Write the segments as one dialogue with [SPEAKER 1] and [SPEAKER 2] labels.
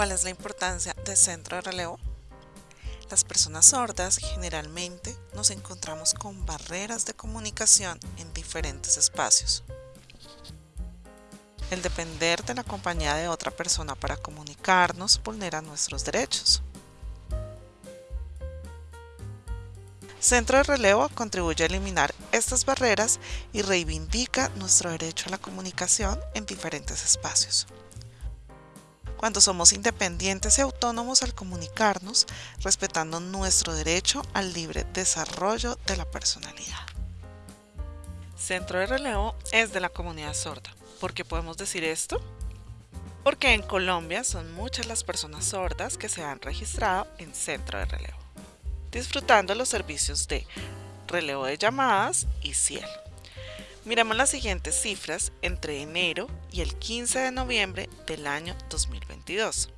[SPEAKER 1] ¿Cuál es la importancia del centro de relevo? Las personas sordas generalmente nos encontramos con barreras de comunicación en diferentes espacios. El depender de la compañía de otra persona para comunicarnos vulnera nuestros derechos. Centro de Relevo contribuye a eliminar estas barreras y reivindica nuestro derecho a la comunicación en diferentes espacios. Cuando somos independientes y autónomos al comunicarnos, respetando nuestro derecho al libre desarrollo de la personalidad. Centro de Relevo es de la comunidad sorda. ¿Por qué podemos decir esto? Porque en Colombia son muchas las personas sordas que se han registrado en Centro de Relevo disfrutando los servicios de relevo de llamadas y cielo. Miremos las siguientes cifras entre enero y el 15 de noviembre del año 2022.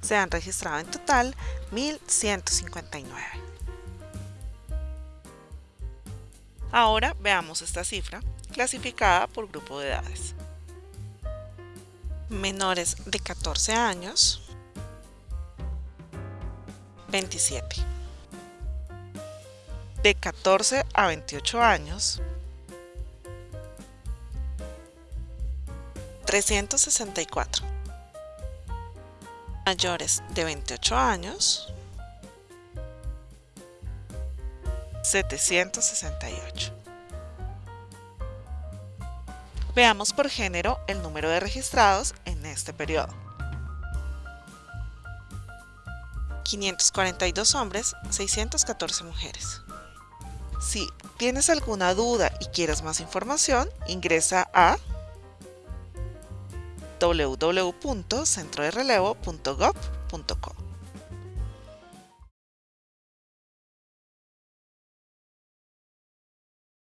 [SPEAKER 1] Se han registrado en total 1.159. Ahora veamos esta cifra clasificada por grupo de edades. Menores de 14 años, 27 de 14 a 28 años, 364. Mayores de 28 años, 768. Veamos por género el número de registrados en este periodo. 542 hombres, 614 mujeres. Si tienes alguna duda y quieres más información, ingresa a www.centroderelevo.gov.co.